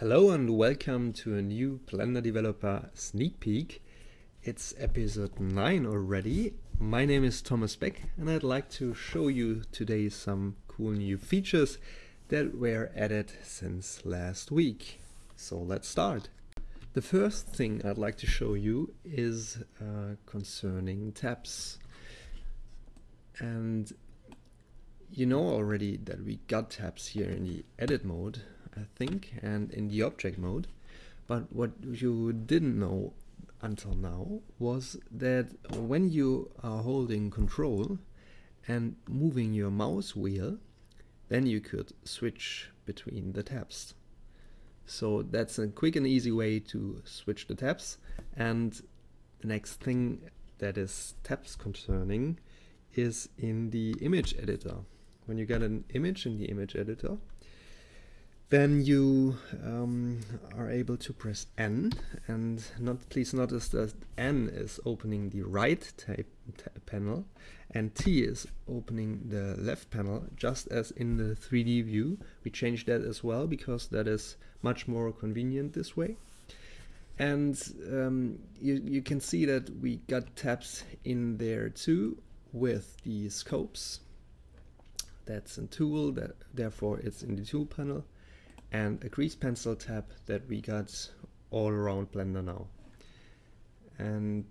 Hello and welcome to a new Blender Developer sneak peek. It's episode 9 already. My name is Thomas Beck and I'd like to show you today some cool new features that were added since last week. So let's start. The first thing I'd like to show you is uh, concerning tabs. And you know already that we got tabs here in the edit mode, think, and in the object mode. But what you didn't know until now was that when you are holding control and moving your mouse wheel, then you could switch between the tabs. So that's a quick and easy way to switch the tabs. And the next thing that is tabs concerning is in the image editor. When you get an image in the image editor, then you um, are able to press N and not please notice that N is opening the right panel and T is opening the left panel just as in the 3D view. We changed that as well because that is much more convenient this way. And um, you, you can see that we got tabs in there too with the scopes. That's a tool that therefore it's in the tool panel and a grease pencil tab that we got all around Blender now. And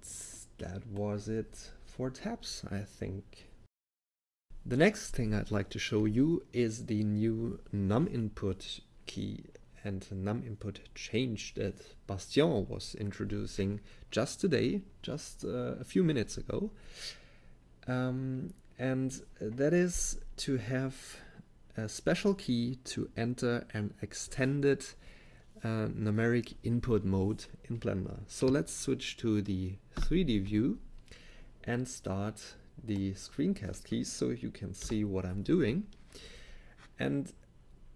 that was it for tabs, I think. The next thing I'd like to show you is the new num input key and num input change that Bastien was introducing just today, just uh, a few minutes ago. Um, and that is to have a special key to enter an extended uh, numeric input mode in Blender. So let's switch to the 3D view and start the screencast keys so you can see what I'm doing. And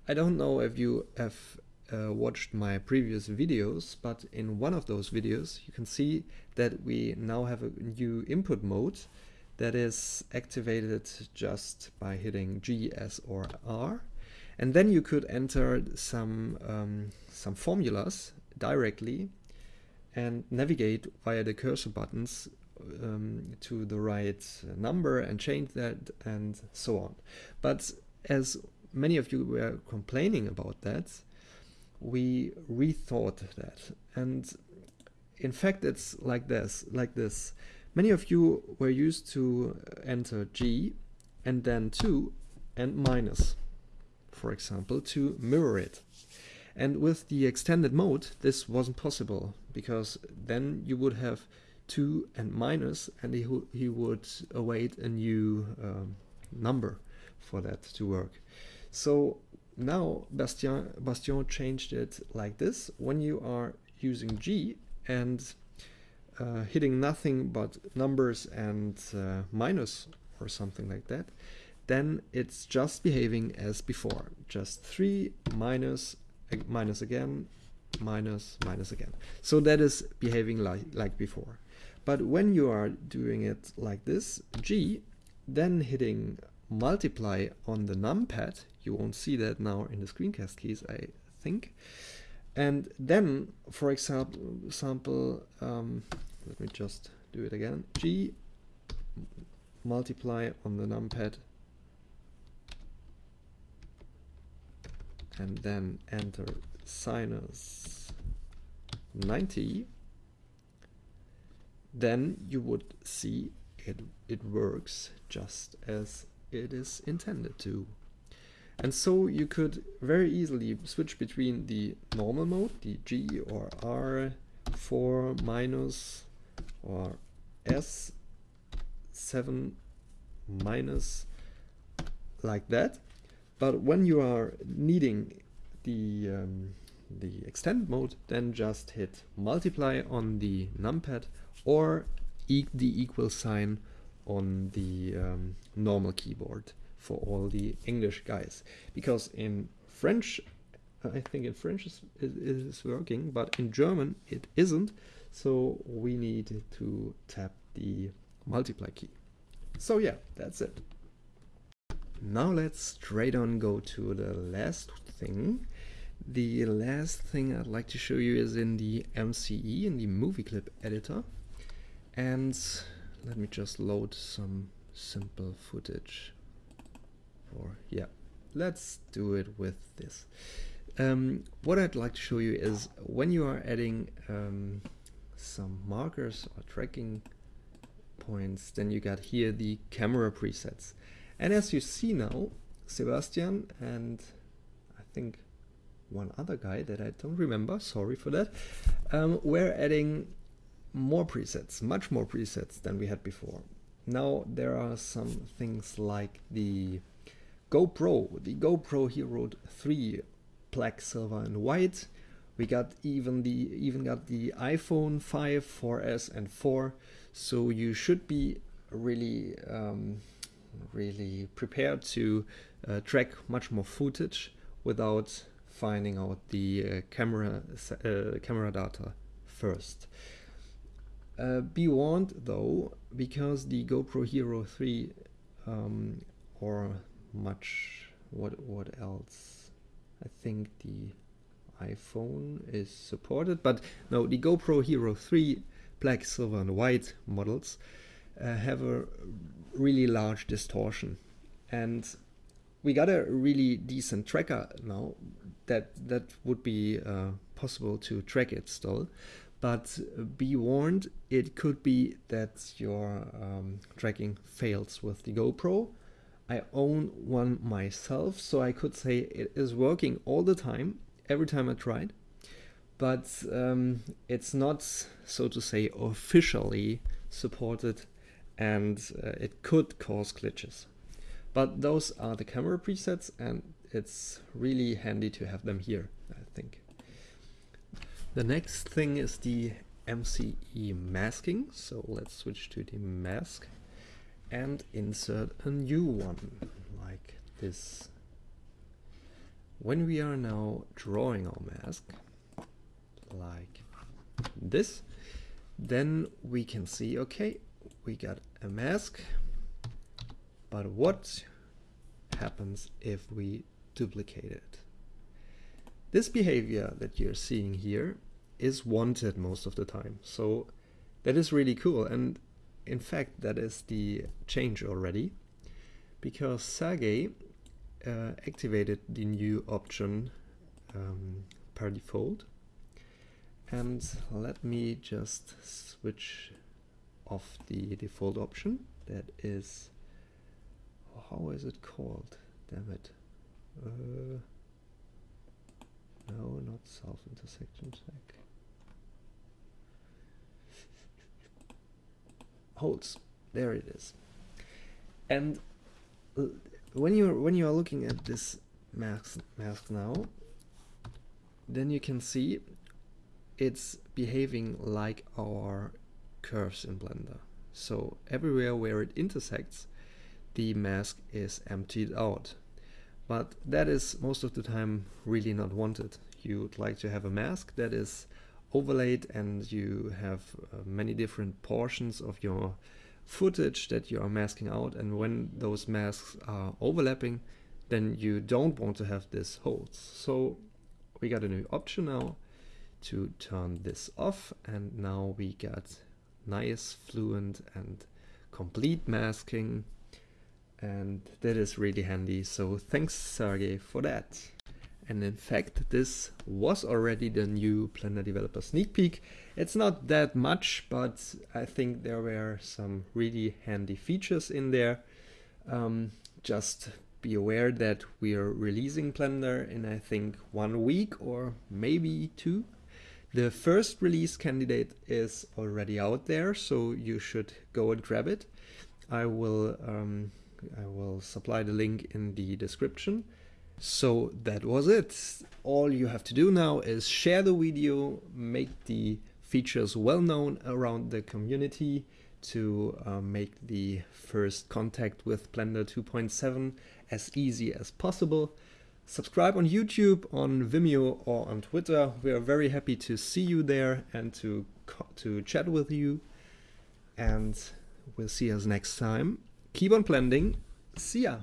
I don't know if you have uh, watched my previous videos, but in one of those videos you can see that we now have a new input mode that is activated just by hitting G, S or R. And then you could enter some, um, some formulas directly and navigate via the cursor buttons um, to the right number and change that and so on. But as many of you were complaining about that, we rethought that. And in fact, it's like this, like this. Many of you were used to enter G and then 2 and minus, for example, to mirror it. And with the extended mode, this wasn't possible because then you would have 2 and minus and he, he would await a new um, number for that to work. So now Bastien, Bastien changed it like this. When you are using G and uh, hitting nothing but numbers and uh, minus or something like that, then it's just behaving as before. Just 3 minus, minus again, minus, minus again. So that is behaving like, like before. But when you are doing it like this, G, then hitting multiply on the numpad, you won't see that now in the screencast keys, I think. And then, for example, example um, let me just do it again. G multiply on the numpad. And then enter sinus 90 then you would see it it works just as it is intended to and so you could very easily switch between the normal mode the G or R 4 minus or S7 minus like that. But when you are needing the, um, the extend mode, then just hit multiply on the numpad or e the equal sign on the um, normal keyboard for all the English guys. Because in French, uh, I think in French it is working, but in German it isn't. So we need to tap the multiply key. So yeah, that's it. Now let's straight on go to the last thing. The last thing I'd like to show you is in the MCE, in the movie clip editor. And let me just load some simple footage. Or yeah, let's do it with this. Um, what I'd like to show you is when you are adding um, some markers or tracking points, then you got here the camera presets. And as you see now, Sebastian and I think one other guy that I don't remember, sorry for that, um, we're adding more presets, much more presets than we had before. Now there are some things like the GoPro, the GoPro Hero 3 black, silver and white. We got even the even got the iPhone 5, 4S and 4. So you should be really um, really prepared to uh, track much more footage without finding out the uh, camera uh, camera data first. Uh, be warned though, because the GoPro Hero 3 um, or much what what else? I think the iPhone is supported, but no, the GoPro Hero 3 black, silver, and white models uh, have a really large distortion, and we got a really decent tracker now that that would be uh, possible to track it still. But be warned it could be that your um, tracking fails with the GoPro I own one myself so I could say it is working all the time every time I tried but um, it's not so to say officially supported and uh, it could cause glitches but those are the camera presets and it's really handy to have them here, I think. The next thing is the MCE masking. So let's switch to the mask and insert a new one like this. When we are now drawing our mask like this, then we can see, okay, we got a mask but what happens if we duplicate it? This behavior that you're seeing here is wanted most of the time. So that is really cool. And in fact, that is the change already because Sergey uh, activated the new option um, per default. And let me just switch off the default option that is how is it called? Damn it. Uh, no, not self intersection check. Holes. There it is. And when you're when you are looking at this mask mask now, then you can see it's behaving like our curves in Blender. So everywhere where it intersects, the mask is emptied out. But that is most of the time really not wanted. You would like to have a mask that is overlaid and you have uh, many different portions of your footage that you are masking out. And when those masks are overlapping then you don't want to have this holes. So we got a new option now to turn this off. And now we got nice fluent and complete masking. And that is really handy. So thanks Sergey for that and in fact this was already the new Blender Developer sneak peek. It's not that much but I think there were some really handy features in there. Um, just be aware that we are releasing Blender in I think one week or maybe two. The first release candidate is already out there so you should go and grab it. I will um, I will supply the link in the description. So that was it. All you have to do now is share the video, make the features well known around the community to uh, make the first contact with Blender 2.7 as easy as possible. Subscribe on YouTube, on Vimeo or on Twitter. We are very happy to see you there and to, to chat with you. And we'll see us next time keep on blending. See ya.